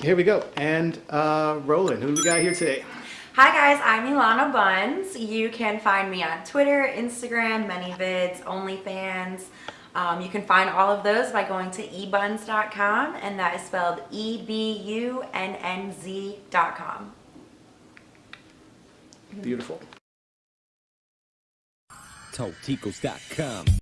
Here we go. And uh, Roland, who do we got here today? Hi guys, I'm Ilana Buns. You can find me on Twitter, Instagram, ManyVids, OnlyFans. Um, you can find all of those by going to ebunnz.com and that is spelled E-B-U-N-N-Z.com. Beautiful. TalkTicos.com